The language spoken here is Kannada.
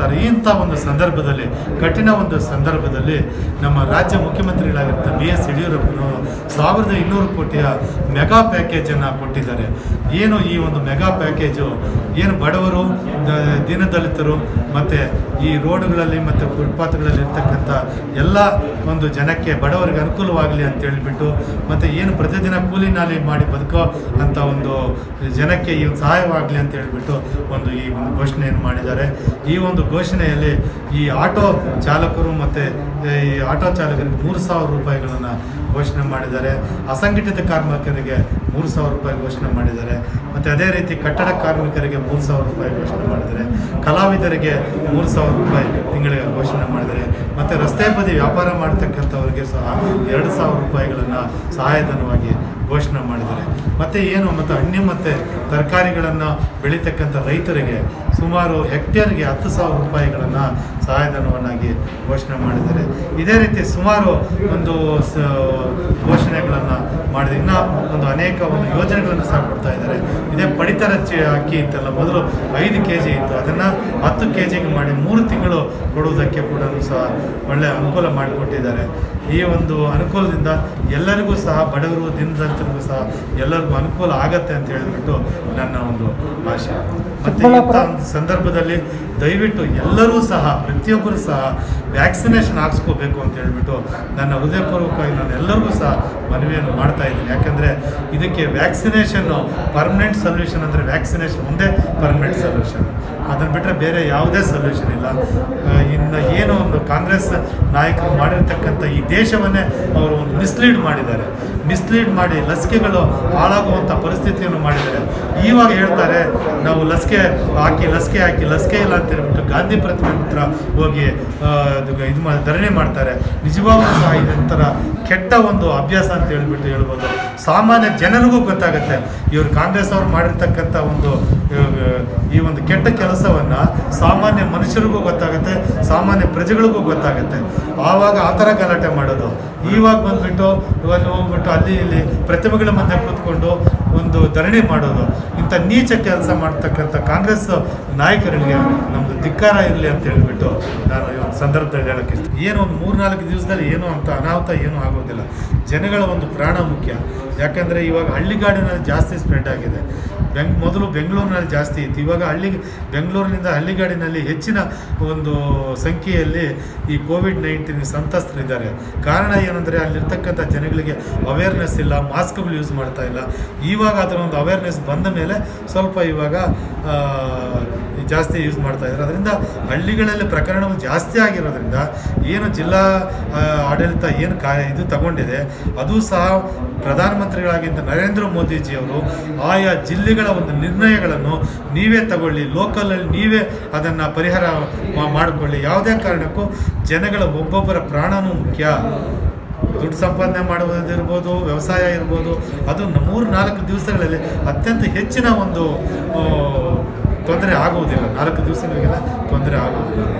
ಇಂಥ ಒಂದು ಸಂದರ್ಭದಲ್ಲಿ, ಕಠಿಣ ಒಂದು ಸಂದರ್ಭದಲ್ಲಿ ನಮ್ಮ ರಾಜ್ಯ ಮುಖ್ಯಮಂತ್ರಿಗಳಾಗಿರ್ತ ಬಿ ಎಸ್ ಯಡಿಯೂರಪ್ಪನವರು ಸಾವಿರದ ಇನ್ನೂರು ಕೋಟಿಯ ಮೆಗಾ ಪ್ಯಾಕೇಜನ್ನು ಕೊಟ್ಟಿದ್ದಾರೆ. ಏನು ಈ ಒಂದು ಮೆಗಾ ಪ್ಯಾಕೇಜು? ಏನು ಬಡವರು ದೀನದಲಿತರು ಮತ್ತು ಈ ರೋಡುಗಳಲ್ಲಿ ಮತ್ತು ಫುಟ್ಪಾತ್ಗಳಲ್ಲಿ ಇರ್ತಕ್ಕಂಥ ಎಲ್ಲ ಒಂದು ಜನಕ್ಕೆ ಬಡವರಿಗೆ ಅನುಕೂಲವಾಗಲಿ ಅಂತ ಹೇಳಿಬಿಟ್ಟು ಮತ್ತು ಏನು ಪ್ರತಿದಿನ ಕೂಲಿ ನಾಲಿ ಮಾಡಿ ಬದುಕೋ ಅಂತ ಒಂದು ಜನಕ್ಕೆ ಈ ಸಹಾಯವಾಗಲಿ ಅಂತ ಹೇಳಿಬಿಟ್ಟು ಒಂದು ಈ ಒಂದು ಘೋಷಣೆಯನ್ನು ಮಾಡಿದ್ದಾರೆ. ಈ ಒಂದು ಘೋಷಣೆಯಲ್ಲಿ ಈ ಆಟೋ ಚಾಲಕರು ಮತ್ತು ಈ ಆಟೋ ಚಾಲಕರಿಗೆ ಮೂರು ಸಾವಿರ ರೂಪಾಯಿಗಳನ್ನು ಘೋಷಣೆ ಮಾಡಿದ್ದಾರೆ. ಅಸಂಘಟಿತ ಕಾರ್ಮಿಕರಿಗೆ ಮೂರು ಸಾವಿರ ರೂಪಾಯಿ ಘೋಷಣೆ ಮಾಡಿದ್ದಾರೆ. ಮತ್ತು ಅದೇ ರೀತಿ ಕಟ್ಟಡ ಕಾರ್ಮಿಕರಿಗೆ ಮೂರು ಸಾವಿರ ರೂಪಾಯಿ ಘೋಷಣೆ ಮಾಡಿದ್ದಾರೆ. ಕಲಾವಿದರಿಗೆ ಮೂರು ಸಾವಿರ ರೂಪಾಯಿ ತಿಂಗಳಿಗೆ ಘೋಷಣೆ ಮಾಡಿದ್ದಾರೆ. ಮತ್ತು ರಸ್ತೆ ಬದಿ ವ್ಯಾಪಾರ ಮಾಡ್ತಕ್ಕಂಥವ್ರಿಗೆ ಸಹ ಎರಡು ಸಾವಿರ ರೂಪಾಯಿಗಳನ್ನು ಸಹಾಯಧನವಾಗಿ ಘೋಷಣೆ ಮಾಡಿದ್ದಾರೆ. ಮತ್ತು ಏನು, ಮತ್ತು ಹಣ್ಣು ಮತ್ತು ತರಕಾರಿಗಳನ್ನು ಬೆಳೀತಕ್ಕಂಥ ರೈತರಿಗೆ ಸುಮಾರು ಹೆಕ್ಟೇರ್ಗೆ ಹತ್ತು ಸಾವಿರ ರೂಪಾಯಿಗಳನ್ನು ಸಹಾಯಧನವನ್ನಾಗಿ ಘೋಷಣೆ ಮಾಡಿದ್ದಾರೆ. ಇದೇ ರೀತಿ ಸುಮಾರು ಒಂದು ಘೋಷಣೆಗಳನ್ನು ಮಾಡಿದೆ. ಇನ್ನೂ ಒಂದು ಅನೇಕ ಒಂದು ಯೋಜನೆಗಳನ್ನು ಸಹ ಕೊಡ್ತಾ ಇದ್ದಾರೆ. ಇದೇ ಪಡಿತರ ಚಿ, ಅಕ್ಕಿ ಇತ್ತಲ್ಲ, ಮೊದಲು ಐದು ಕೆ ಜಿ ಇತ್ತು. ಅದನ್ನು ಹತ್ತು ಕೆ ಜಿಗೆ ಮಾಡಿ ಮೂರು ತಿಂಗಳು ಕೊಡುವುದಕ್ಕೆ ಕೂಡ ಸಹ ಒಳ್ಳೆಯ ಅನುಕೂಲ ಮಾಡಿಕೊಟ್ಟಿದ್ದಾರೆ. ಈ ಒಂದು ಅನುಕೂಲದಿಂದ ಎಲ್ಲರಿಗೂ ಸಹ, ಬಡವರು ದಿನದಂತರಿಗೂ ಸಹ ಎಲ್ಲರಿಗೂ ಅನುಕೂಲ ಆಗತ್ತೆ ಅಂತ ಹೇಳಿಬಿಟ್ಟು ನನ್ನ ಒಂದು ಆಶೆ. ಮತ್ತು ಸಂದರ್ಭದಲ್ಲಿ ದಯವಿಟ್ಟು ಎಲ್ಲರೂ ಸಹ, ಪ್ರತಿಯೊಬ್ಬರು ಸಹ ವ್ಯಾಕ್ಸಿನೇಷನ್ ಹಾಕ್ಸ್ಕೋಬೇಕು ಅಂತ ಹೇಳ್ಬಿಟ್ಟು ನನ್ನ ಹೃದಯಪೂರ್ವಕವಾಗಿ ನಾನು ಎಲ್ಲರಿಗೂ ಸಹ ಮನವಿಯನ್ನು ಮಾಡ್ತಾ ಇದ್ದೀನಿ. ಯಾಕಂದರೆ ಇದಕ್ಕೆ ವ್ಯಾಕ್ಸಿನೇಷನ್ನು ಪರ್ಮನೆಂಟ್ ಸೊಲ್ಯೂಷನ್ ಅಂದರೆ ವ್ಯಾಕ್ಸಿನೇಷನ್ ಒಂದೇ ಪರ್ಮನೆಂಟ್ ಸೊಲ್ಯೂಷನ್. ಅದನ್ನು ಬಿಟ್ಟರೆ ಬೇರೆ ಯಾವುದೇ ಸೊಲ್ಯೂಷನ್ ಇಲ್ಲ. ಕಾಂಗ್ರೆಸ್ ನಾಯಕರು ಮಾಡಿರ್ತಕ್ಕಂಥ ಈ ದೇಶವನ್ನೇ ಅವರು ಒಂದು ಮಿಸ್ಲೀಡ್ ಮಾಡಿದ್ದಾರೆ. ಮಿಸ್ಲೀಡ್ ಮಾಡಿ ಲಸಿಕೆಗಳು ಹಾಳಾಗುವಂಥ ಪರಿಸ್ಥಿತಿಯನ್ನು ಮಾಡಿದ್ದಾರೆ. ಇವಾಗ ಹೇಳ್ತಾರೆ, ನಾವು ಲಸಿಕೆ ಹಾಕಿ ಲಸಿಕೆ ಹಾಕಿ, ಲಸಿಕೆ ಇಲ್ಲ ಅಂತ ಹೇಳ್ಬಿಟ್ಟು ಗಾಂಧಿ ಪ್ರತಿಮೆ ಹತ್ರ ಹೋಗಿ ಇದು ಮಾಡಿ ಧರಣಿ ಮಾಡ್ತಾರೆ. ನಿಜವಾಗ್ಲೂ ಸಹ ಇದೊಂಥರ ಕೆಟ್ಟ ಒಂದು ಅಭ್ಯಾಸ ಅಂತ ಹೇಳ್ಬಿಟ್ಟು ಹೇಳ್ಬೋದು. ಸಾಮಾನ್ಯ ಜನರಿಗೂ ಗೊತ್ತಾಗುತ್ತೆ. ಇವರು ಕಾಂಗ್ರೆಸ್ ಅವರು ಮಾಡಿರ್ತಕ್ಕಂಥ ಒಂದು ಕೆಟ್ಟ ಕೆಲಸವನ್ನು ಸಾಮಾನ್ಯ ಮನುಷ್ಯರಿಗೂ ಗೊತ್ತಾಗುತ್ತೆ, ಸಾಮಾನ್ಯ ಪ್ರಜೆಗಳಿಗೂ ಗೊತ್ತಾಗುತ್ತೆ. ಆವಾಗ ಆ ಥರ ಗಲಾಟೆ ಮಾಡೋದು. ಇವಾಗ ಬಂದ್ಬಿಟ್ಟು, ಇವಾಗ ಹೋಗ್ಬಿಟ್ಟು ಅಲ್ಲಿ ಇಲ್ಲಿ ಪ್ರತಿಮೆಗಳ ಮಧ್ಯೆ ಕೂತ್ಕೊಂಡು ಒಂದು ಧರಣಿ ಮಾಡೋದು. ಇಂಥ ನೀಚ ಕೆಲಸ ಮಾಡ್ತಕ್ಕಂಥ ಕಾಂಗ್ರೆಸ್ ನಾಯಕರಿಗೆ ನಮ್ಮದು ಧಿಕ್ಕಾರ ಇರಲಿ ಅಂತ ಹೇಳಿಬಿಟ್ಟು ನಾನು ಈ ಒಂದು ಸಂದರ್ಭದಲ್ಲಿ ಹೇಳೋಕ್ಕೆ ಏನು ಒಂದು ಮೂರ್ನಾಲ್ಕು ದಿವಸದಲ್ಲಿ ಏನು ಅಂತ ಅನಾಹುತ ಏನೂ ಆಗೋದಿಲ್ಲ. ಜನಗಳ ಒಂದು ಪ್ರಾಣ ಮುಖ್ಯ. ಯಾಕಂದರೆ ಇವಾಗ ಹಳ್ಳಿಗಾಡಿನಲ್ಲಿ ಜಾಸ್ತಿ ಸ್ಪ್ರೆಡ್ ಆಗಿದೆ. ಬೆಂಗ್, ಮೊದಲು ಬೆಂಗಳೂರಿನಲ್ಲಿ ಜಾಸ್ತಿ ಇತ್ತು. ಇವಾಗ ಹಳ್ಳಿ, ಬೆಂಗಳೂರಿನಿಂದ ಹಳ್ಳಿಗಾಡಿನಲ್ಲಿ ಹೆಚ್ಚಿನ ಒಂದು ಸಂಖ್ಯೆಯಲ್ಲಿ ಈ ಕೋವಿಡ್ ನೈನ್ಟೀನ್ ಸಂತ್ರಸ್ತರಿದ್ದಾರೆ. ಕಾರಣ ಏನಂದರೆ ಅಲ್ಲಿರ್ತಕ್ಕಂಥ ಜನಗಳಿಗೆ ಅವೇರ್ನೆಸ್ ಇಲ್ಲ, ಮಾಸ್ಕ್ಗಳು ಯೂಸ್ ಮಾಡ್ತಾ ಇಲ್ಲ. ಇವಾಗ ಅದರ ಒಂದು ಅವೇರ್ನೆಸ್ ಬಂದ ಮೇಲೆ ಸ್ವಲ್ಪ ಇವಾಗ ಜಾಸ್ತಿ ಯೂಸ್ ಮಾಡ್ತಾ ಇದ್ದಾರೆ. ಅದರಿಂದ ಹಳ್ಳಿಗಳಲ್ಲಿ ಪ್ರಕರಣಗಳು ಜಾಸ್ತಿ ಆಗಿರೋದ್ರಿಂದ ಏನು ಜಿಲ್ಲಾ ಆಡಳಿತ ಏನು ಕಾ, ಇದು ತಗೊಂಡಿದೆ, ಅದು ಸಹ ಪ್ರಧಾನಮಂತ್ರಿಗಳಾಗಿದ್ದ ನರೇಂದ್ರ ಮೋದಿಜಿಯವರು ಆಯಾ ಜಿಲ್ಲೆಗಳ ಒಂದು ನಿರ್ಣಯಗಳನ್ನು ನೀವೇ ತಗೊಳ್ಳಿ ಲೋಕಲಲ್ಲಿ ನೀವೇ ಅದನ್ನು ಪರಿಹಾರ ಮಾಡಿಕೊಳ್ಳಿ. ಯಾವುದೇ ಕಾರಣಕ್ಕೂ ಜನಗಳ ಒಬ್ಬೊಬ್ಬರ ಪ್ರಾಣನೂ ಮುಖ್ಯ. ದುಡ್ಡು ಸಂಪಾದನೆ ಮಾಡುವುದಿರ್ಬೋದು, ವ್ಯವಸಾಯ ಇರ್ಬೋದು, ಅದು ಮೂರು ನಾಲ್ಕು ದಿವಸಗಳಲ್ಲಿ ಅತ್ಯಂತ ಹೆಚ್ಚಿನ ಒಂದು ತೊಂದರೆ ಆಗುವುದಿಲ್ಲ. ನಾಲ್ಕು ದಿವಸಗಳಿಗೆಲ್ಲ ತೊಂದರೆ ಆಗುವುದಿಲ್ಲ.